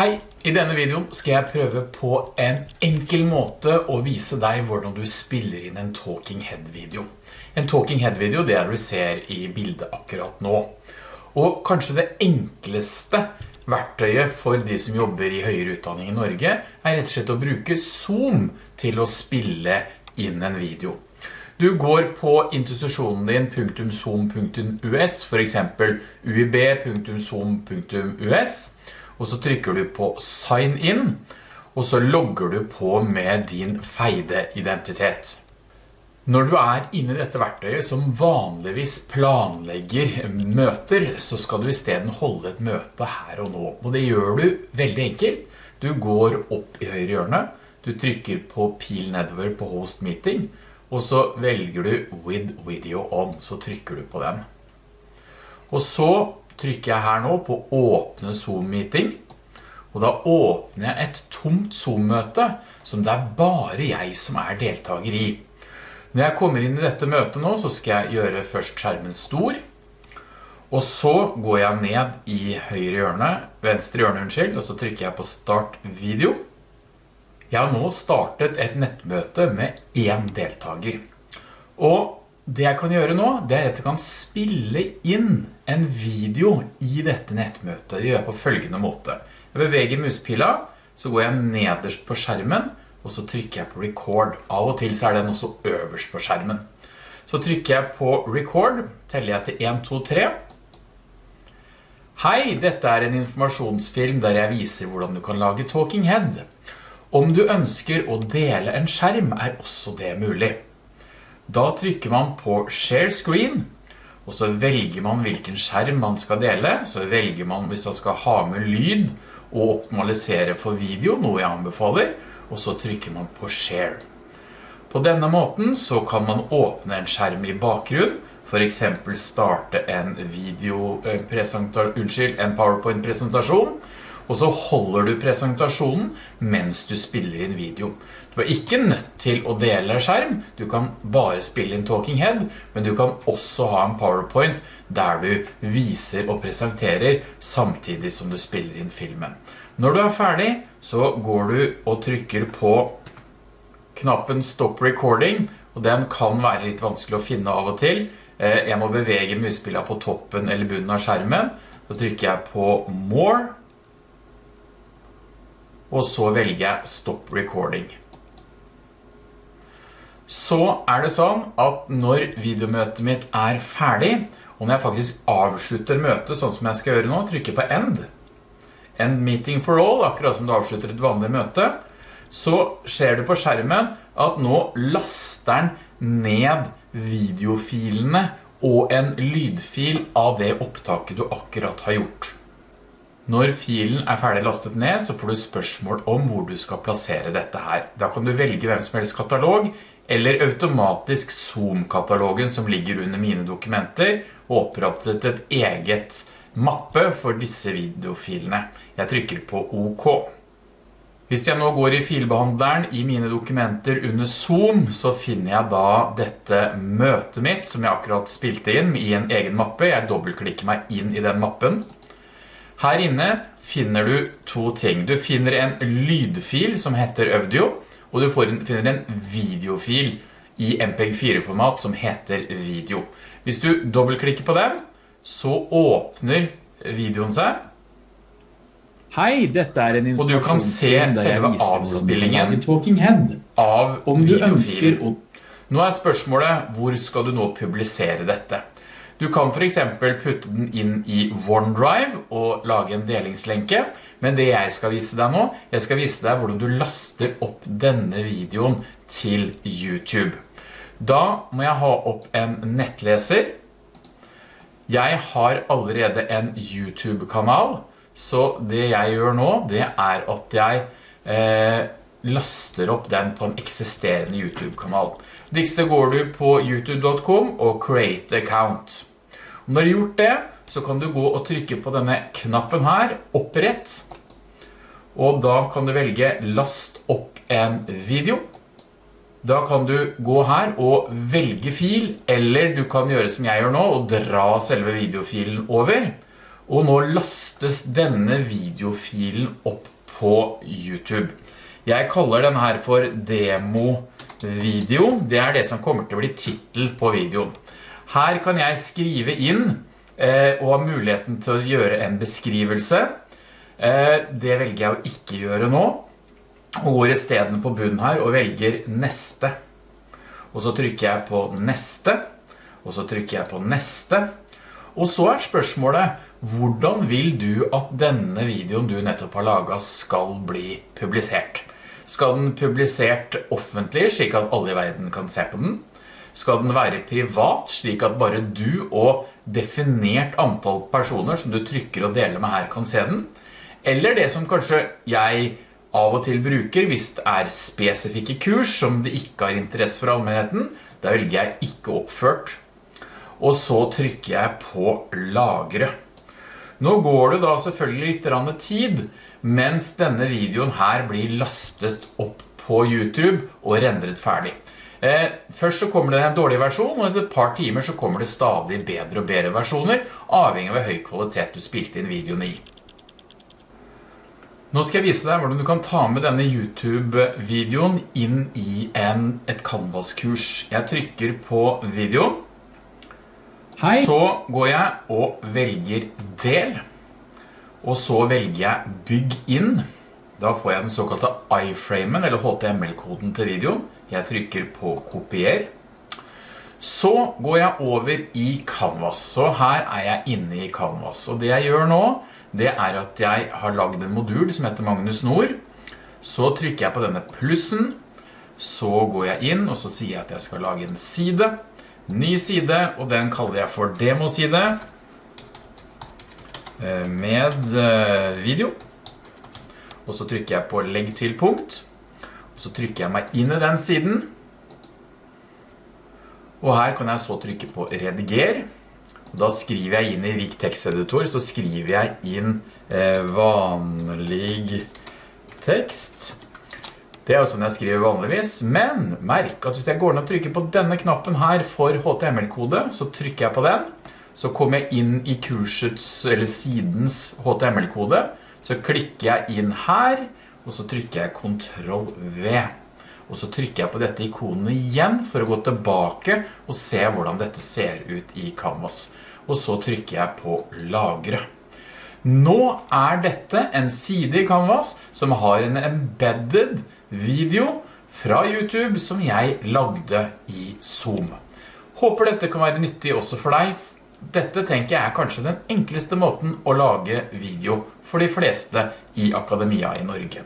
Hei, i denne videoen skal jeg prøve på en enkel måte å vise deg hvordan du spiller inn en Talking Head-video. En Talking Head-video det er det du ser i bildet akkurat nå. Og kanskje det enkleste verktøyet for de som jobber i høyere utdanning i Norge er rett og slett å bruke Zoom til å spille inn en video. Du går på institusjonen din .zoom.us, for eksempel uib.zoom.us, og så trykker du på sign in, og så logger du på med din feide identitet. Når du er inne i dette verktøyet som vanligvis planlegger møter, så skal du i stedet holde et møte her og nå. Og det gjør du veldig enkelt. Du går opp i høyre hjørne, du trykker på pil nedover på host meeting, og så velger du with video on, så trykker du på den. Og så trykker jeg her nå på åpne Zoom-meeting, og da åpner jeg et tomt Zoom-møte som det er bare jeg som er deltaker i. Når jeg kommer inn i dette møtet nå, så skal jeg gjøre først skjermen stor, og så går jeg ned i høyre hjørne, venstre hjørne, unnskyld, og så trykker jeg på start video. Jeg har nå startet et nettmøte med én deltaker. Og det jeg kan gjøre nå, det er at jeg kan spille inn en video i dette nettmøtet. Det gjør jeg på følgende måte. Jeg beveger muspila, så går jeg nederst på skjermen, og så trykker jeg på record. Av og til så er den også øverst på skjermen. Så trykker jeg på record, teller jeg til 1, 2, 3. Hei, dette er en informasjonsfilm der jeg viser hvordan du kan lage Talking Head. Om du ønsker å dele en skjerm er også det mulig. Da trykker man på Share Screen, og så velger man hvilken skjerm man skal dele. Så velger man hvis man skal ha med lyd og optimalisere for video, noe jeg anbefaler, og så trykker man på Share. På denne måten så kan man åpne en skjerm i bakgrunn, for eksempel starte en eh, unnskyld, en PowerPoint-presentasjon, og så holder du presentasjonen mens du spiller inn video. Du er ikke nødt til å dele skjerm, du kan bare spille inn Talking Head, men du kan også ha en PowerPoint der du viser og presenterer samtidig som du spiller inn filmen. Når du er ferdig, så går du og trykker på knappen Stop Recording, og den kan være litt vanskelig å finne av og til. Eh, jeg må bevege muspillet på toppen eller bunnen av skjermen. Så trykker jeg på More, og så velger jeg Stop Recording. Så er det sånn at når videomøtet mitt er ferdig, og når jeg faktisk avslutter møtet sånn som jeg skal gjøre nå, trykker på End, End Meeting for All, akkurat som du avslutter et vanlig møte, så ser du på skjermen at nå laster den ned videofilene og en lydfil av det opptaket du akkurat har gjort. Når filen er ferdig lastet ned, så får du spørsmål om hvor du skal plassere dette her. Da kan du velge hvem som helst katalog, eller automatisk Zoom-katalogen som ligger under mine dokumenter, og opprettet et eget mappe for disse videofilene. Jeg trykker på OK. Hvis jeg nå går i filbehandleren i mine dokumenter under Zoom, så finner jeg da dette møtet mitt som jeg akkurat spilte inn i en egen mappe. Jeg dobbeltklikker meg inn i den mappen. Her inne finner du to ting. Du finner en lydfil som heter Audio, og du finner en videofil i MPEG-4-format som heter Video. Hvis du dobbeltklikker på den, så åpner videoen seg. Hei, dette er en informasjon. Og du kan se selve avspillingen av videofilen. Nå er spørsmålet, hvor skal du nå publisere dette? Du kan for eksempel putte den inn i OneDrive og lage en delingslenke, men det jeg skal vise deg nå, jeg skal vise deg hvordan du laster opp denne videoen til YouTube. Da må jeg ha opp en nettleser. Jeg har allerede en YouTube-kanal, så det jeg gjør nå, det er at jeg eh, laster opp den på en eksisterende YouTube-kanal. Dikste går du på youtube.com og create account. Når du har gjort det, så kan du gå og trykke på denne knappen her, opprett. Og da kan du velge last opp en video. Da kan du gå her og velge fil, eller du kan gjøre som jeg gjør nå, og dra selve videofilen over. Og nå lastes denne videofilen opp på YouTube. Jeg kaller den her for demo-video. Det er det som kommer til å bli titel på videoen. Her kan jeg skrive inn eh, og ha muligheten til å gjøre en beskrivelse. Eh, det velger jeg å ikke gjøre nå. Og går i stedet på bunnen her og velger neste. Og så trykker jeg på neste. Og så trykker jeg på neste. Og så er spørsmålet, hvordan vil du at denne videoen du nettopp har laget skal bli publisert? Skal den publisert offentlig, slik at alle i verden kan se på den? Skal den være privat, slik at bare du og definert antall personer som du trykker og deler med her kan se den? Eller det som kanskje jeg av og til bruker hvis det er spesifikke kurs som det ikke har interesse for allmennheten, da velger jeg ikke oppført og så trykker jeg på lagre. Nå går det da selvfølgelig litt tid, mens denne videoen her blir lastet opp på YouTube og rendret ferdig. Eh, først så kommer det en dårlig versjon, og etter et par timer så kommer det stadig bedre og bedre versjoner, avhengig av høy kvalitet du spilte inn videoen i. Nå skal jeg vise deg hvordan du kan ta med denne YouTube-videoen inn i en, et Canvas-kurs. Jeg trykker på videoen, Hei. så går jeg og velger del, og så velger jeg bygg inn. Da får jeg den såkalte iframen, eller HTML-koden til videoen. Jeg trykker på kopier. Så går jeg over i Canvas, så her er jeg inne i Canvas. Og det jeg gjør nå, det er at jeg har laget en modul som heter Magnus Nord. Så trykker jeg på denne plussen, så går jeg inn, og så sier jeg at jeg skal lage en side ny side, og den kaller jeg for demoside eh, med eh, video. Og så trykker jeg på legg til punkt, og så trykker jeg meg inn i den siden. Og her kan jeg så trykke på rediger. Og da skriver jeg inn i rik teksteditor, så skriver jeg inn eh, vanlig tekst. Det er jo sånn jeg skriver vanligvis, men merk at hvis jeg går ned og trykker på denne knappen her for HTML-kode, så trykker jeg på den, så kommer jeg inn i kursets, eller sidens HTML-kode, så klikker jeg inn her, og så trykker jeg Ctrl V. Og så trykker jeg på dette ikonet igjen for å gå tilbake og se hvordan dette ser ut i Canvas. Og så trykker jeg på lagre. Nå er dette en side i Canvas som har en embedded video fra YouTube som jeg lagde i Zoom. Håper dette kan være nyttig også for deg. Dette tenker jeg er kanskje den enkleste måten å lage video for de fleste i akademia i Norge.